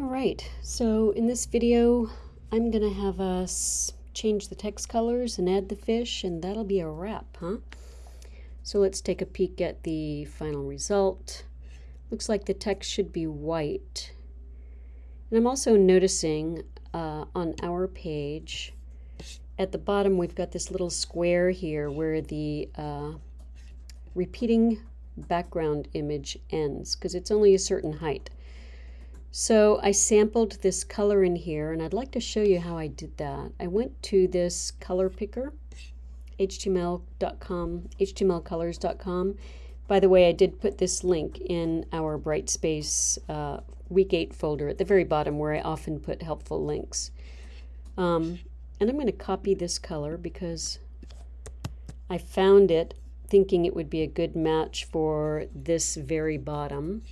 All right, so in this video, I'm gonna have us change the text colors and add the fish and that'll be a wrap, huh? So let's take a peek at the final result. Looks like the text should be white. And I'm also noticing uh, on our page, at the bottom we've got this little square here where the uh, repeating background image ends because it's only a certain height. So I sampled this color in here and I'd like to show you how I did that. I went to this color picker, html.com, htmlcolors.com. By the way, I did put this link in our Brightspace uh, Week 8 folder at the very bottom where I often put helpful links. Um, and I'm going to copy this color because I found it thinking it would be a good match for this very bottom.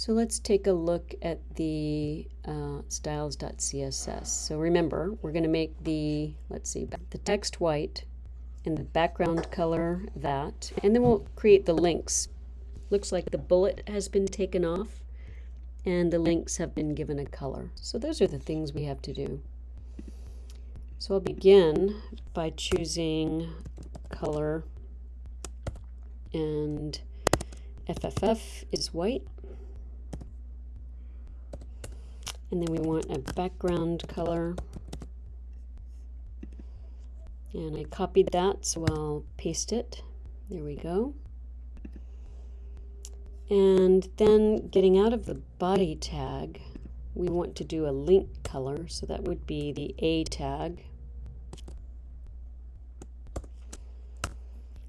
So let's take a look at the uh, styles.css. So remember, we're going to make the, let's see, the text white and the background color that, and then we'll create the links. Looks like the bullet has been taken off and the links have been given a color. So those are the things we have to do. So I'll begin by choosing color and FFF is white. And then we want a background color. And I copied that so I'll paste it. There we go. And then getting out of the body tag we want to do a link color so that would be the A tag.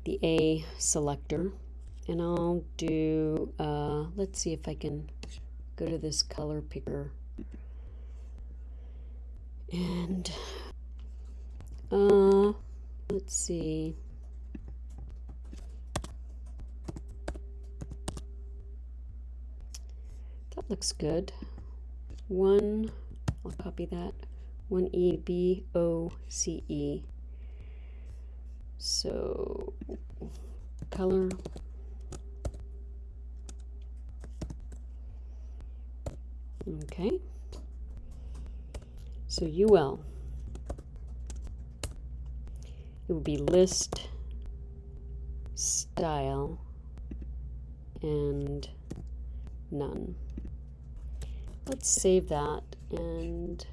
The A selector. And I'll do uh, let's see if I can go to this color picker and uh, let's see. That looks good. One, I'll copy that. One E B O C E. So color. Okay. So UL, it would be list, style, and none. Let's save that and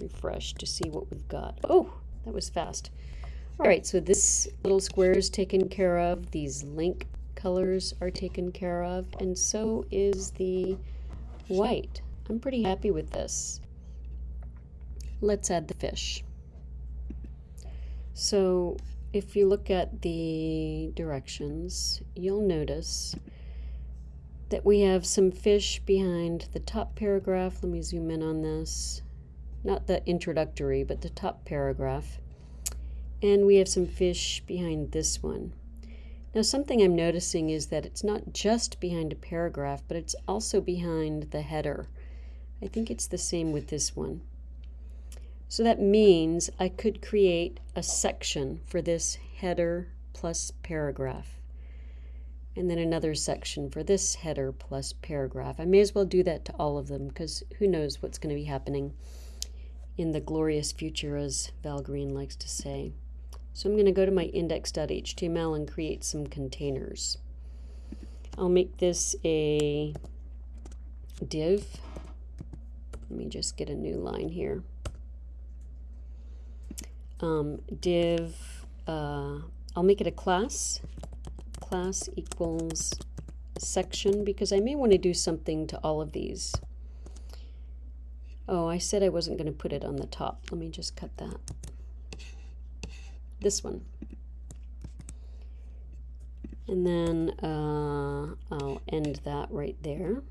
refresh to see what we've got. Oh, that was fast. All right, so this little square is taken care of. These link colors are taken care of, and so is the white. I'm pretty happy with this. Let's add the fish. So if you look at the directions, you'll notice that we have some fish behind the top paragraph. Let me zoom in on this. Not the introductory, but the top paragraph. And we have some fish behind this one. Now something I'm noticing is that it's not just behind a paragraph, but it's also behind the header. I think it's the same with this one. So that means I could create a section for this header plus paragraph. And then another section for this header plus paragraph. I may as well do that to all of them because who knows what's going to be happening in the glorious future as Val Green likes to say. So I'm going to go to my index.html and create some containers. I'll make this a div. Let me just get a new line here um, div, uh, I'll make it a class, class equals section, because I may want to do something to all of these. Oh, I said I wasn't going to put it on the top. Let me just cut that. This one. And then uh, I'll end that right there.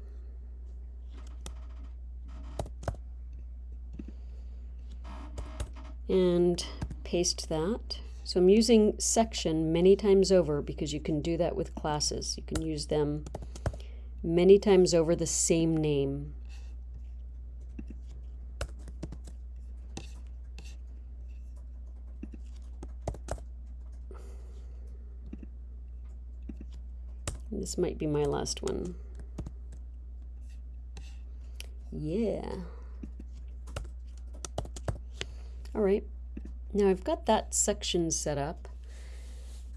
And paste that. So I'm using section many times over because you can do that with classes. You can use them many times over the same name. This might be my last one. Yeah. All right. Now I've got that section set up.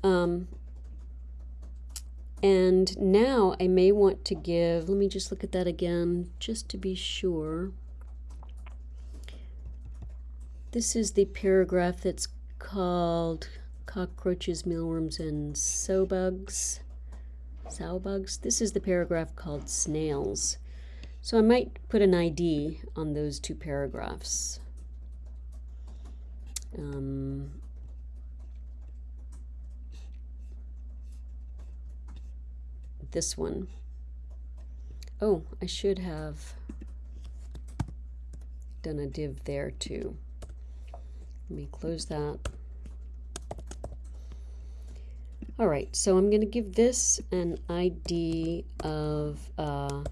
Um, and now I may want to give, let me just look at that again, just to be sure. This is the paragraph that's called Cockroaches, Mealworms, and Sow Bugs. Sow bugs. This is the paragraph called Snails. So I might put an ID on those two paragraphs. Um, this one. Oh, I should have done a div there too. Let me close that. All right, so I'm going to give this an ID of uh,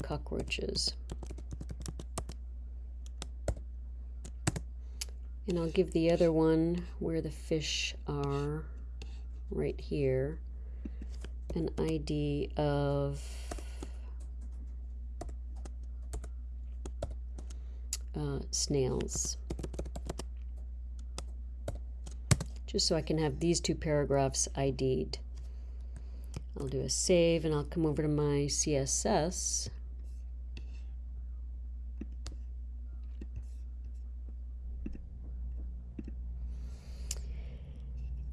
cockroaches. And I'll give the other one where the fish are right here an ID of uh, snails. Just so I can have these two paragraphs ID'd. I'll do a save and I'll come over to my CSS.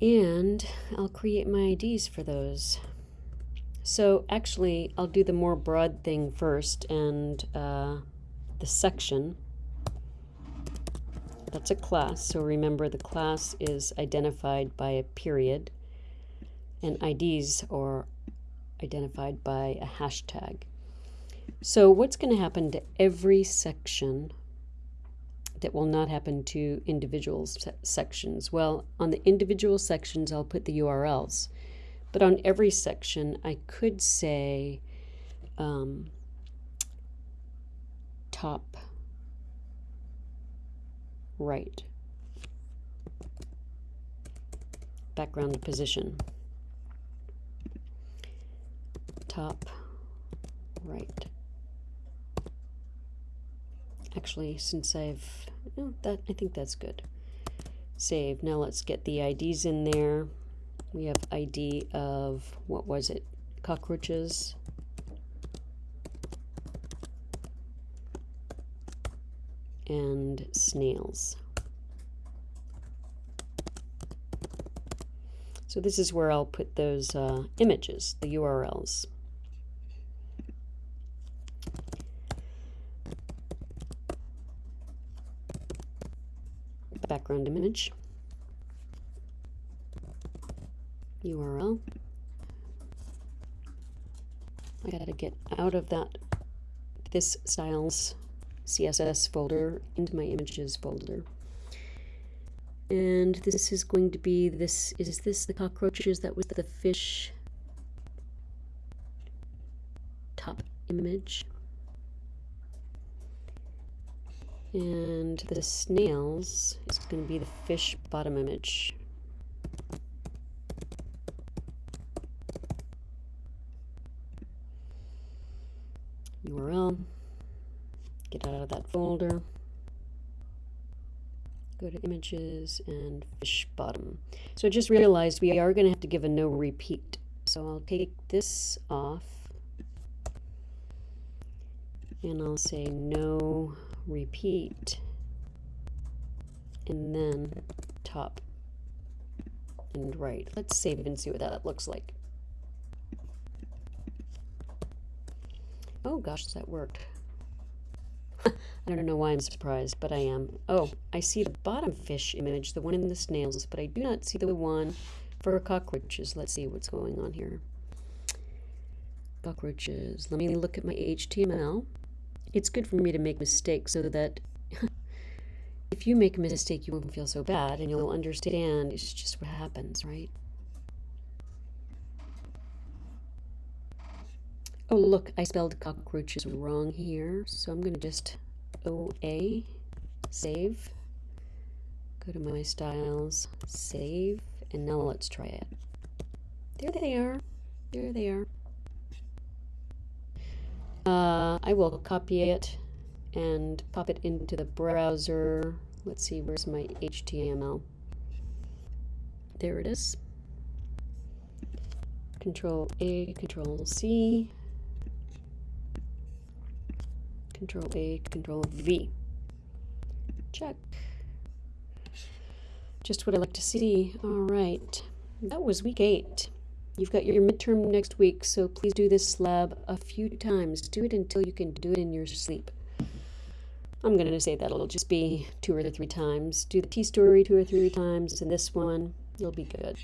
And I'll create my IDs for those. So actually, I'll do the more broad thing first and uh, the section. That's a class, so remember the class is identified by a period and IDs are identified by a hashtag. So what's going to happen to every section that will not happen to individual se sections? Well, on the individual sections, I'll put the URLs. But on every section, I could say um, top right, background position, top right. Actually, since I've, oh, that I think that's good. Save. Now let's get the IDs in there we have ID of, what was it, cockroaches. And snails. So this is where I'll put those uh, images, the URLs. Background image. URL. I gotta get out of that this styles CSS folder into my images folder. And this is going to be this, is this the cockroaches? That was the fish top image. And the snails is going to be the fish bottom image. URL, get out of that folder, go to images and fish bottom. So I just realized we are going to have to give a no repeat. So I'll take this off and I'll say no repeat and then top and right. Let's save and see what that looks like. Oh gosh, that worked. I don't know why I'm surprised, but I am. Oh, I see the bottom fish image, the one in the snails, but I do not see the one for cockroaches. Let's see what's going on here. Cockroaches. Let me look at my HTML. It's good for me to make mistakes so that if you make a mistake, you won't feel so bad and you'll understand it's just what happens, right? Oh, look, I spelled cockroaches wrong here. So I'm going to just OA, save, go to my styles, save, and now let's try it. There they are. There they are. Uh, I will copy it and pop it into the browser. Let's see, where's my HTML? There it is. Control A, Control C, Control A, Control V. Check. Just what I like to see. All right. That was week eight. You've got your midterm next week, so please do this lab a few times. Do it until you can do it in your sleep. I'm going to say that it'll just be two or three times. Do the T story two or three times, and this one, you'll be good.